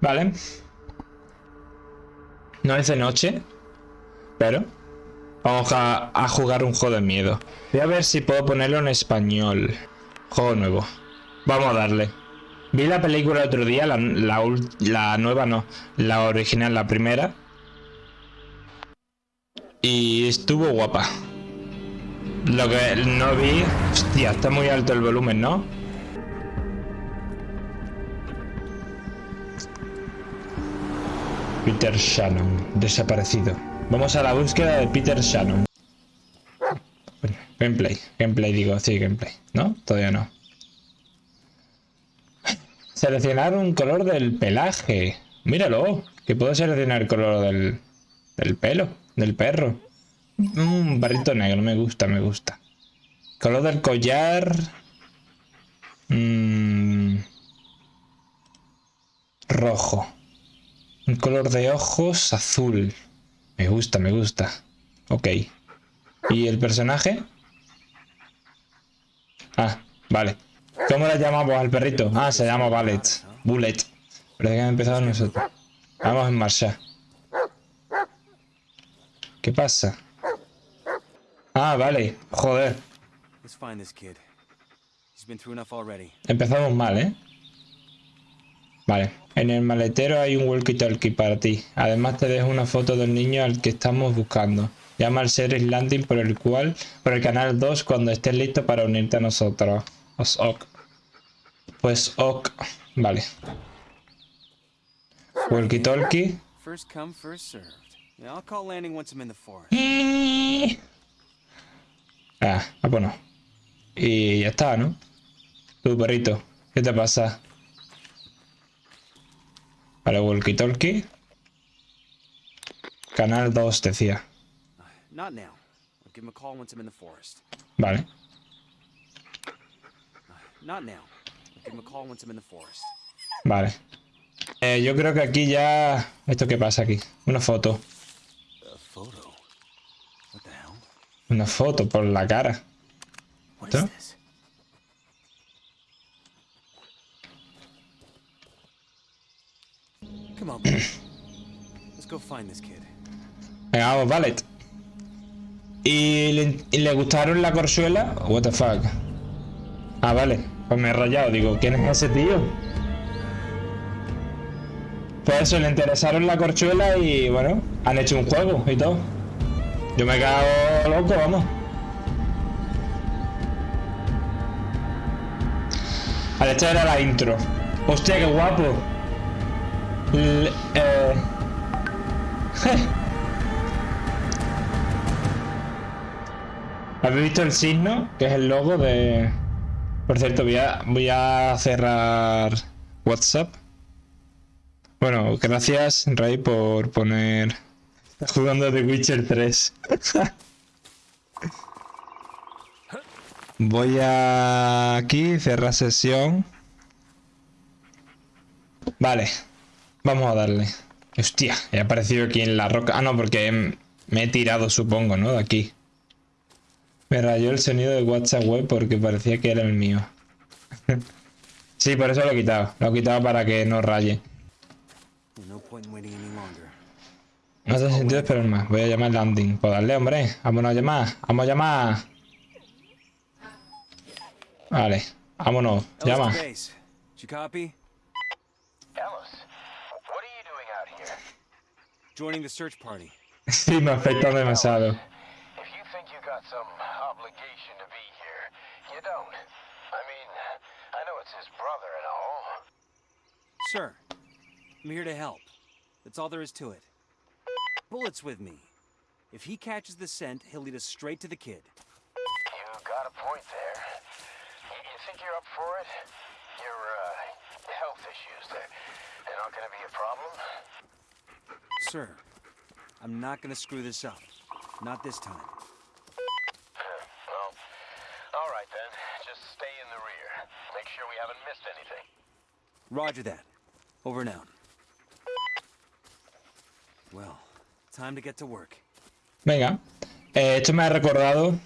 Vale. No es de noche, pero vamos a, a, jugar un juego de miedo. Voy a ver si puedo ponerlo en español. Juego nuevo. Vamos a darle. Vi la película el otro día, la, la, la nueva no, la original, la primera. Y estuvo guapa. Lo que no vi... Hostia, está muy alto el volumen, ¿no? Peter Shannon, desaparecido. Vamos a la búsqueda de Peter Shannon. Gameplay, gameplay digo, sí, gameplay. ¿No? Todavía no. Seleccionar un color del pelaje. Míralo, que puedo seleccionar el color del, del pelo, del perro. Un mm, barrito negro, me gusta, me gusta. Color del collar. Mm, rojo. Un color de ojos azul. Me gusta, me gusta. Ok. ¿Y el personaje? Ah, vale. ¿Cómo le llamamos al perrito? Ah, se llama Bullet. Bullet. Parece que han empezado nosotros. Vamos en marcha. ¿Qué pasa? Ah, vale. Joder. Empezamos mal, ¿eh? Vale. En el maletero hay un walkie-talkie para ti. Además te dejo una foto del niño al que estamos buscando. Llama al Series Landing por el cual, por el canal 2 cuando estés listo para unirte a nosotros. Os ok. Pues ok. Vale. Walkie-talkie. First come, first served. I'll call landing once I'm in the forest. Ah, ah, bueno. Y ya está, ¿no? Tu perrito, ¿qué te pasa? Vale, walkie talkie. Canal 2 decía. Vale. Vale. Eh, yo creo que aquí ya... ¿Esto qué pasa aquí? Una foto. Una foto por la cara. ¿Esto? Venga, vamos, vale. ¿Y le, ¿Y le, gustaron la corzuela? What the fuck. Ah, vale. Pues me he rayado. Digo, ¿quién es ese tío? Pues eso, le interesaron la corchuela y bueno, han hecho un juego y todo. Yo me he quedado loco, vamos. Vale, esta era la intro. Hostia, qué guapo. eh... ¿Habéis visto el signo? Que es el logo de... Por cierto, voy a, voy a cerrar WhatsApp. Bueno, gracias Ray por poner jugando The Witcher 3. Voy a aquí, cerrar sesión. Vale, vamos a darle. Hostia, he aparecido aquí en la roca. Ah, no, porque me he tirado, supongo, ¿no? De aquí. Me rayó el sonido de WhatsApp web porque parecía que era el mío. sí, por eso lo he quitado. Lo he quitado para que no raye. No hace sentido esperar más. Voy a llamar landing. Pues darle, hombre. Vámonos a llamar. Vamos a llamar. Vale. Vámonos. Llama. Joining the search party. sí, me afecta demasiado. If you think you got some obligation to be here, you don't. I mean, I know it's his brother and all. Sir, I'm here to help. That's all there is to it. Bullet's with me. If he catches the scent, he'll lead us straight to the kid. You got a point there. You think you're up for it? Your, uh, health issues, they're, they're not gonna be a problem? Sir, I'm not gonna screw this up. Not this time. well, alright then. Just stay in the rear. Make sure we haven't missed anything. Roger that. Over and out. Well, Venga, eh, esto me ha recordado,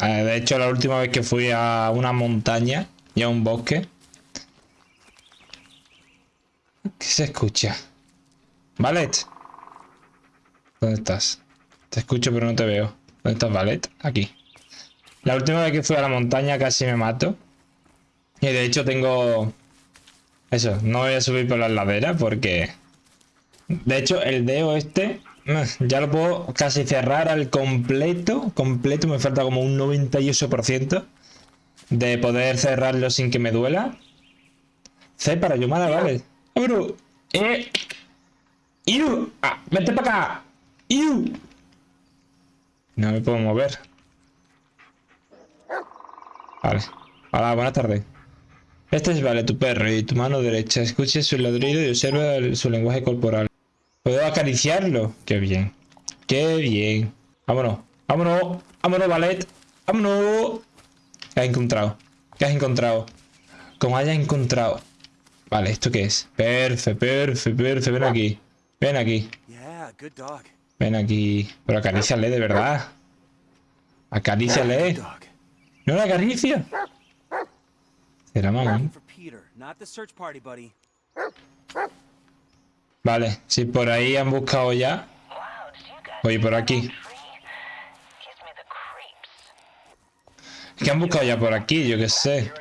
eh, de hecho la última vez que fui a una montaña y a un bosque. ¿Qué se escucha? Valet. ¿Dónde estás? Te escucho pero no te veo. ¿Dónde estás, Valet? Aquí. La última vez que fui a la montaña casi me mato. Y de hecho tengo... Eso, no voy a subir por la ladera porque... De hecho, el dedo este... Mm, ya lo puedo casi cerrar al completo. Completo, me falta como un 98% de poder cerrarlo sin que me duela. C para Yomara, vale. ¡Abro! ¡Eh! ¡Iu! ¡Ah! ¡Vete para acá! ¡Iu! No me puedo mover. Vale. Hola, buenas tardes. Este es Vale, tu perro, y tu mano derecha. Escuche su ladrido y observa su lenguaje corporal. ¿Puedo acariciarlo? Qué bien. Qué bien. Vámonos. Vámonos. Vámonos, Valet. Vámonos. ¿Qué has encontrado? ¿Qué has encontrado? Como hayas encontrado. Vale, ¿esto qué es? Perfe, perfe, perfe. Ven aquí. Ven aquí. Ven aquí. Pero acaríciale de verdad. Acaríciale. ¿No la acaricia? Era mamá. Vale, si por ahí han buscado ya. Voy por aquí. ¿Qué han buscado ya por aquí? Yo qué sé.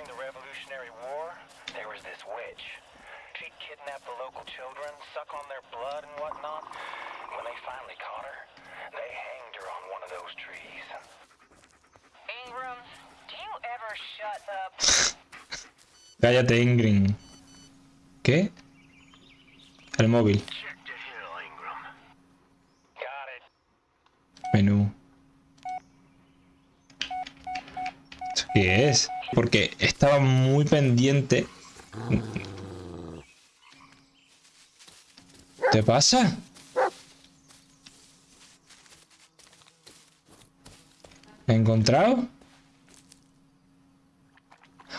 Cállate, Ingrid. ¿Qué? El móvil. Menú. ¿Qué es? Porque estaba muy pendiente. ¿Te pasa? ¿He encontrado?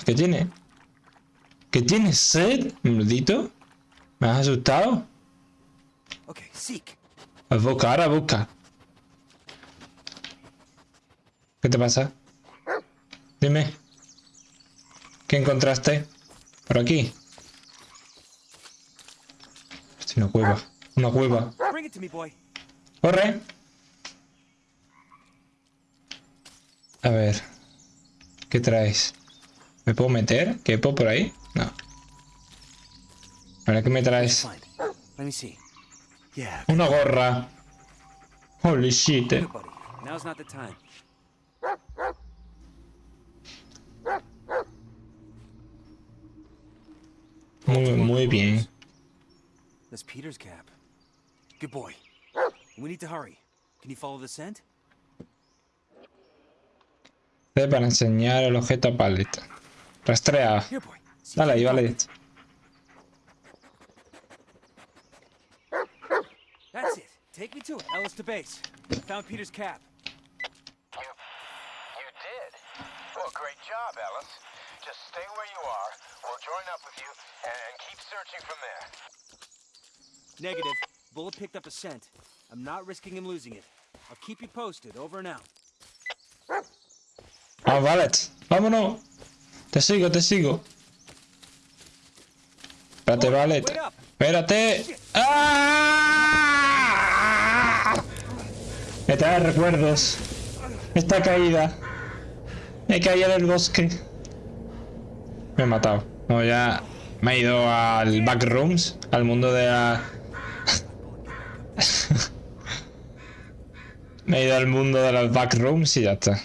¿Qué tiene? ¿Qué tienes sed, maldito? ¿Me has asustado? Ok, seek. Busca, ahora busca. ¿Qué te pasa? Dime. ¿Qué encontraste? Por aquí. Es una cueva. Una cueva. Corre. A ver. ¿Qué traes? ¿Me puedo meter? ¿Qué puedo por ahí? No. A ver, ¿qué me traes? Una gorra. Holy shit. Muy, muy bien. That's Peter's cap. Good boy. We need to hurry. Can you follow the scent? Para enseñar el objeto a paleta. Rastrea. Dale ahí, vale. That's it. Take me to it. Ellis to base. Found Peter's cap. You, you did? Well, great job, Ellis. Just stay where you are. We'll join up with you and keep searching from there. Negative. Bullet picked up a scent. I'm not risking him losing it. I'll keep you posted. Over and out. Ah, vale. Vámonos. Te sigo, te sigo. Espérate, vale. Espérate. ¡Ah! Me trae recuerdos. Esta caída. Me caí del bosque. Me he matado. No, ya me he ido al backrooms, al mundo de la... me he ido al mundo de los backrooms y ya está.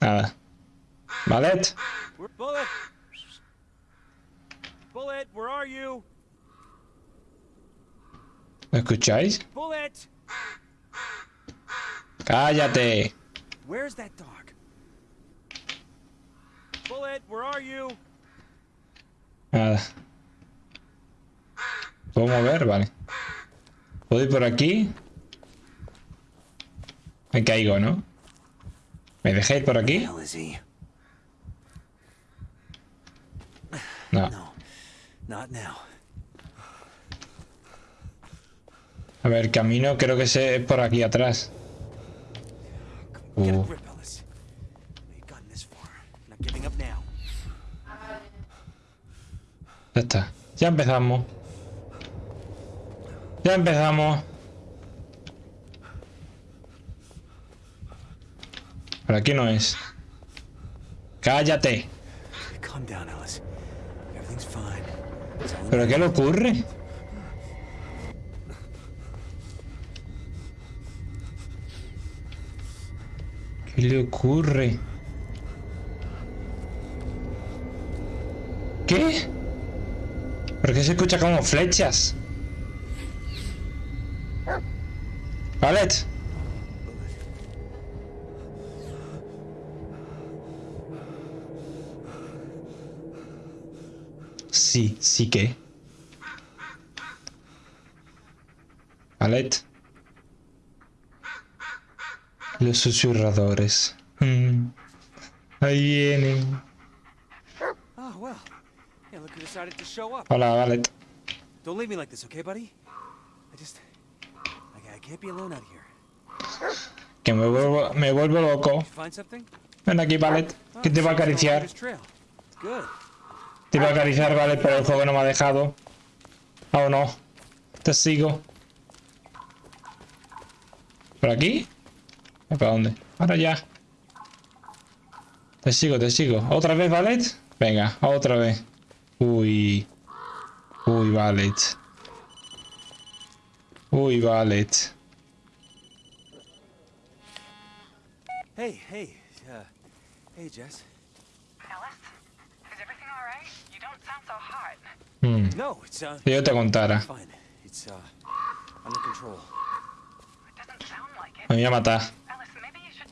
Nada. Bullet. Bullet. Bullet, where are you? ¿Me escucháis? Bullet. Cállate. Where's that dog? Bullet, where are you? Nada. ¿Puedo mover? Vale. ¿Puedo ir por aquí? Me caigo, ¿no? ¿Me dejé ir por aquí? No. A ver, camino creo que es por aquí atrás. Uh. Ya está. Ya empezamos. Ya empezamos. Por aquí no es. Cállate. ¿Pero qué le ocurre? ¿Qué le ocurre? ¿Qué? ¿Por qué se escucha como flechas? Valet. Sí, sí que. Valet. Los susurradores. Mm. Ahí vienen. Hola, Valet. Don't leave me like this, okay, buddy? I just I, can't be alone out here. Que me vuelvo, me vuelvo loco. Ven aquí, Valet, que te va a acariciar. Te va a acariciar, Valet, pero el juego no me ha dejado. ¿Ah o no? Te sigo. ¿Por aquí? ¿Para dónde? Ahora ya. Te sigo, te sigo. ¿Otra vez, Valet? Venga, otra vez. Uy. Uy, Valet. Uy, Valet. Hey, hey. Uh, hey, Jess. Alice? Is everything all right? You don't sound so hot. Hmm. No, it's uh. Yo te contara. Fine. It's uh under control. It doesn't sound like it. Me voy a matar.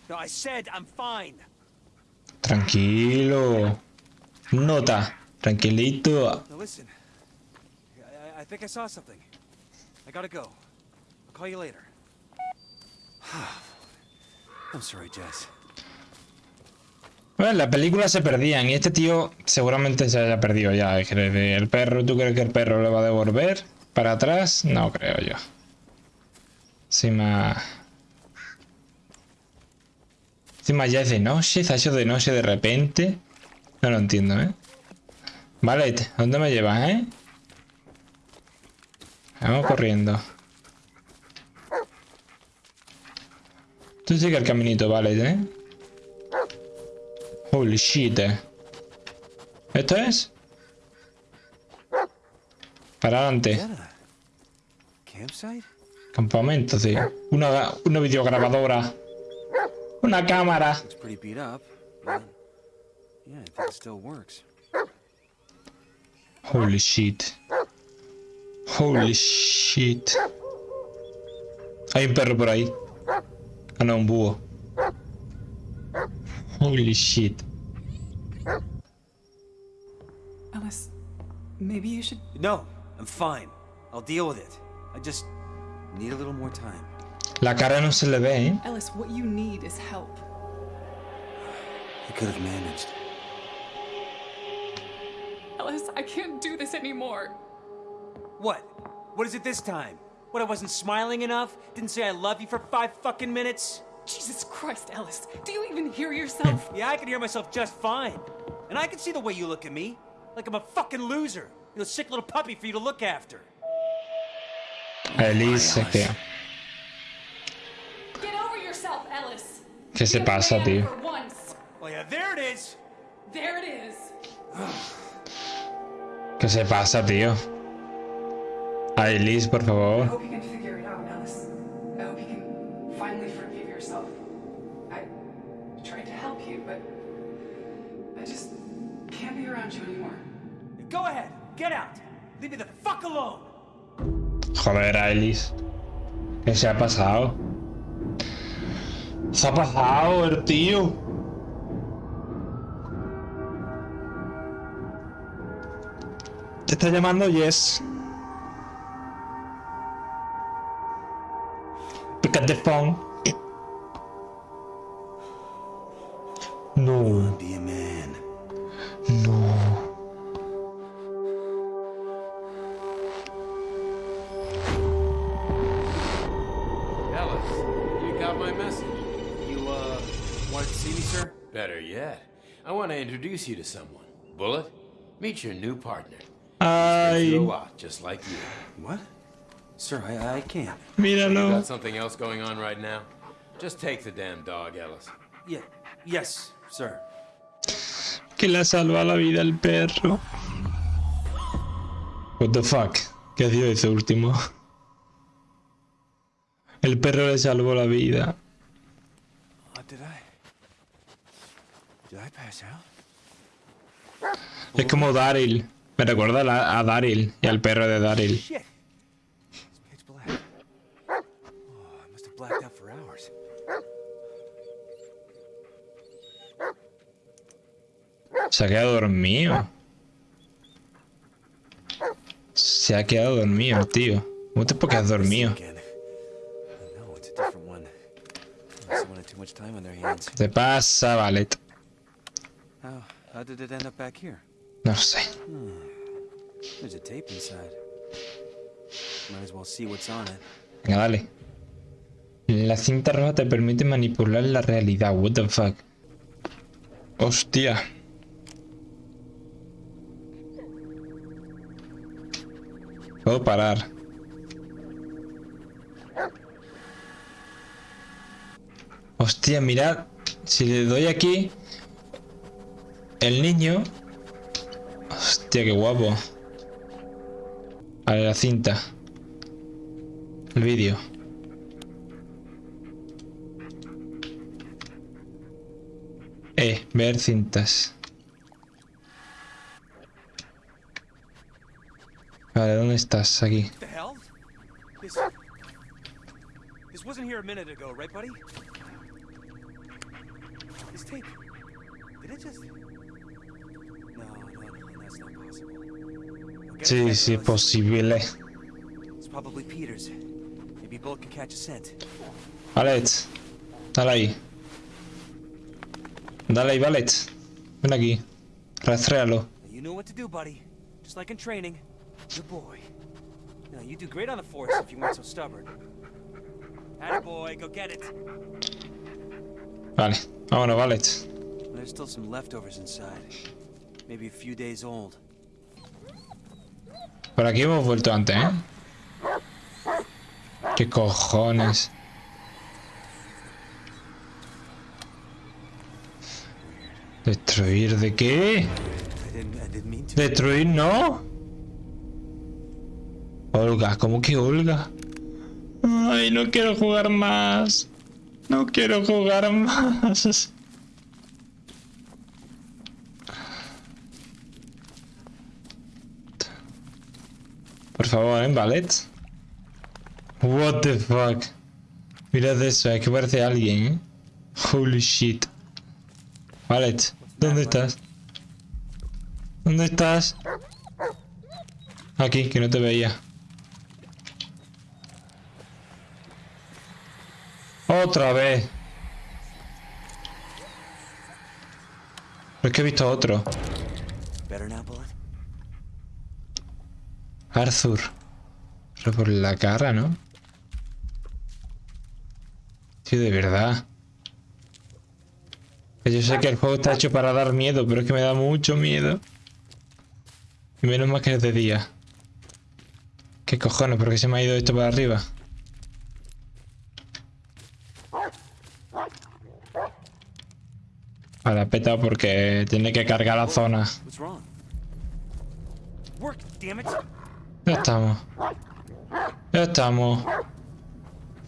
No, I said I'm fine. Tranquilo. Nota. Tranquilito. Now listen. I, I think I saw something. I gotta go. I'll call you later. I'm sorry, Jess. Bueno, las películas se perdían y este tío seguramente se haya perdido ya. El perro, ¿tú crees que el perro le va a devolver para atrás? No creo yo. Más... Encima ya es de noche, se ha hecho de noche de repente. No lo entiendo, ¿eh? Vale, ¿dónde me llevas, eh? Vamos corriendo. Tú sigue el caminito, vale, ¿eh? Holy shit. Eh. ¿Esto es? Para adelante. Campamento, sí. Una, una videograbadora. Una cámara. Holy shit. Holy shit. Hay un perro por ahí. Ah, no, un búho. Holy shit. Alice, maybe you should... No, I'm fine. I'll deal with it. I just need a little more time. La cara no se le ve, ¿eh? Ellis, what you need is help. I could have managed. Ellis, I can't do this anymore. What? What is it this time? What, I wasn't smiling enough? Didn't say I love you for five fucking minutes? Jesus Christ, Ellis. Do you even hear yourself? yeah, I can hear myself just fine. And I can see the way you look at me. Like I'm a fucking loser. You're a sick little puppy for you to look after. Elise, que... Get over yourself, Ellis. ¿Qué se pasa, tío? Well, yeah, there it is. There it is. ¿Qué se pasa, tío? Ailis, por favor. Joder, Ailis. ¿Qué se ha pasado? Se ha pasado el tío. Te está llamando Yes. Pick up the phone. No. Introduce you to someone. Bullet, meet your new partner. Ay. Just like you. What? Sir, I, I can't. Míralo. You got something else going on right now? Just take the damn dog, Ellis. Yeah. Yes, sir. Que le salva la vida al perro. What the fuck? ¿Qué ha sido ese último? El perro le salvó la vida. What did I? Did I pass out? Es como Daryl. Me recuerda a, a Daryl y al perro de Daryl. Oh. Se ha quedado dormido. Se ha quedado dormido, tío. ¿Cómo te dormido? Time on their hands. Te pasa, Valet. How, did it end up back here? No sé. There's a tape inside. Might as well see what's on it. Venga, dale. La cinta roja te permite manipular la realidad. What the fuck. Hostia. Puedo parar. Hostia, mirad. Si le doy aquí... El niño... Hostia, qué guapo. Vale, la cinta. El vídeo. Eh, ver cintas. Vale, ¿dónde estás? Aquí. This wasn't here a minute ago, right, buddy? This tape. Did it just. Catch a scent. Valet. Dale ahí. Dale ahí, Valet. Ven aquí. It. Vale. Vámonos, Valet. There's still some leftovers inside. Maybe a few days old. Por aquí hemos vuelto antes, ¿eh? ¿Qué cojones? ¿Destruir de qué? ¿Destruir no? Olga, ¿cómo que Olga? Ay, no quiero jugar más. No quiero jugar más. favor, en ballet. What the fuck. Mirad eso, es que parece alguien, ¿eh? Holy shit. Ballet, ¿dónde estás? ¿Dónde estás? Aquí, que no te veía. Otra vez. Pero es que he visto otro. Arthur. Pero por la cara, ¿no? Tío, de verdad. Que Yo sé que el juego está hecho para dar miedo, pero es que me da mucho miedo. Y menos mal que es de día. ¿Qué cojones? ¿Por qué se me ha ido esto para arriba? Vale, ha petado porque tiene que cargar la zona. Ya estamos. Ya estamos.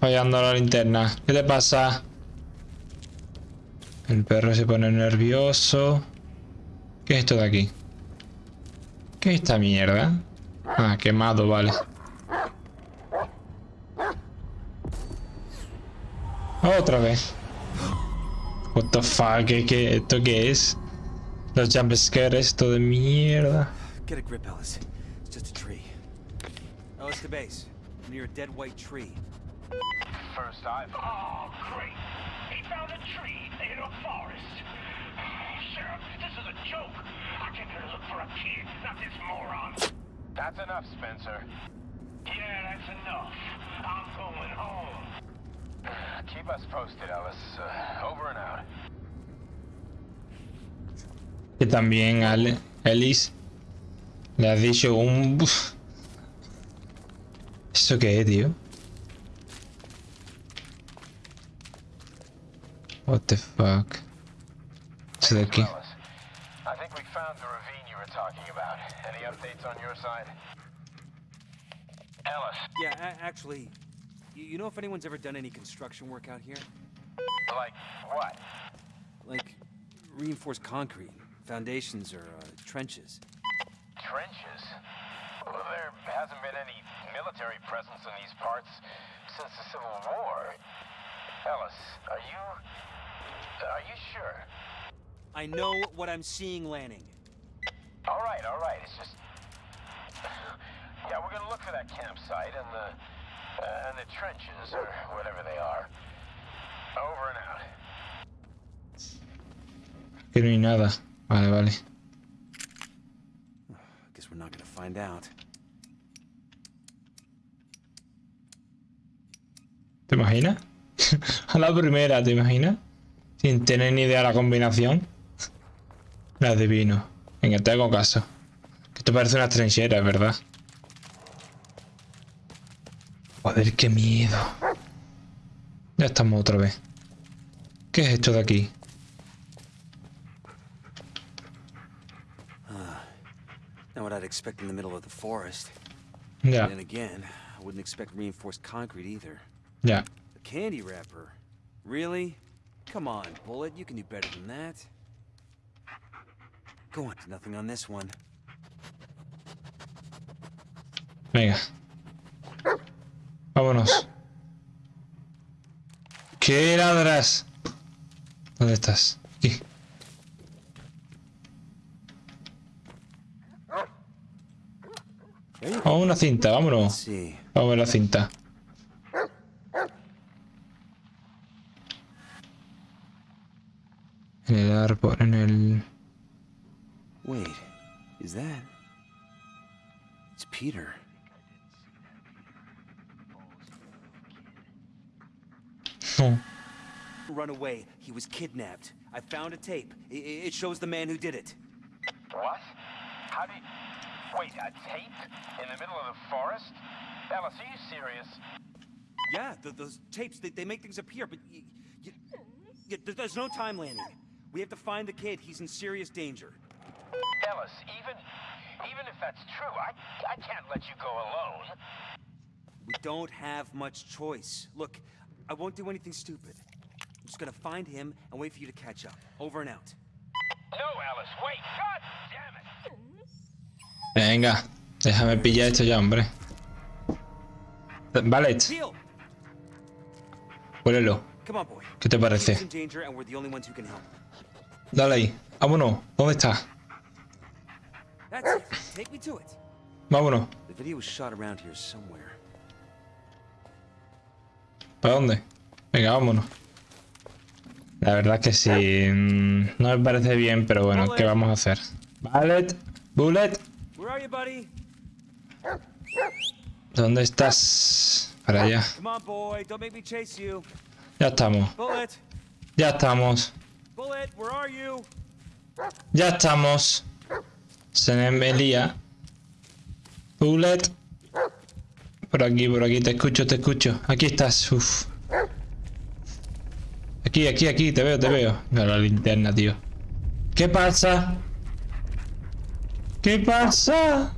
Fallando la linterna. ¿Qué te pasa? El perro se pone nervioso. ¿Qué es esto de aquí? ¿Qué es esta mierda? Ah, quemado, vale. Otra vez. What the fuck, ¿qué, qué, ¿esto qué es? Los jumpscares, esto de mierda. Get a grip, Ellis. It's just a tree. Ellis to base. Near a dead white tree. First I've... Oh, great. He found a tree in a forest. Sheriff, this is a joke. I came here to look for a kid, not this moron. That's enough, Spencer. Yeah, that's enough. I'm going home. Keep us posted, Ellis. Uh, over and out. Que también Ale, Ellis Le has dicho un... ¿Eso qué es, tío? What the fuck? Eso de aquí. I think we found the ravine you were talking about. Any updates on your side? Ellis. Yeah, actually, you know if anyone's ever done any construction work out here? Like what? Like reinforced concrete, foundations, or uh, trenches. Trenches? Well, there hasn't been any military presence in these parts since the Civil War. Ellis, are you are you sure? I know what I'm seeing, Lanning. All right, all right. It's just... Yeah, we're gonna look for that campsite and the... Uh, and the trenches, or whatever they are. Over and out. Que no hay nada. Vale, vale. Guess we're not gonna find out. ¿Te imaginas? A la primera, ¿te imaginas? Sin tener ni idea de la combinación. La adivino. Venga, te hago caso. Que esto parece una trinchera, ¿verdad? Joder, qué miedo. Ya estamos otra vez. ¿Qué es esto de aquí? Not what I'd expect in the middle of the forest. Ya, And again, I wouldn't expect reinforced concrete either. Ya. A candy wrapper? Really? Come on, Bullet, you can do better than that. Go on, nothing on this one. Venga. Vámonos. ¿Qué ladras? ¿Dónde estás? Aquí. There you go. Vamos una cinta, vámonos. Vamos a ver la cinta. I found a tape. I- it shows the man who did it. What? How do you... Wait, a tape? In the middle of the forest? Ellis, are you serious? Yeah, th those tapes, they, they make things appear, but there's no time landing. We have to find the kid. He's in serious danger. Ellis, even... Even if that's true, I, I can't let you go alone. We don't have much choice. Look, I won't do anything stupid. I'm just gonna find him and wait for you to catch up. Over and out. No, Ellis, wait! God damn it! Venga, déjame pillar esto ya, hombre. Vale, Peel! huélelo. ¿Qué te parece? Dale ahí. Vámonos. ¿Dónde está? Vámonos. ¿Para dónde? Venga, vámonos. La verdad que sí. mm, No me parece bien, pero bueno, ¿qué vamos a hacer? Bullet. Bullet. ¿Dónde estás? Para allá. Ya estamos. Ya estamos. Ya estamos. Se me lía. Bullet. Por aquí, por aquí. Te escucho, te escucho. Aquí estás. Uf. Aquí, aquí, aquí. Te veo, te veo. Mira la linterna, tío. ¿Qué pasa? ¿Qué pasa?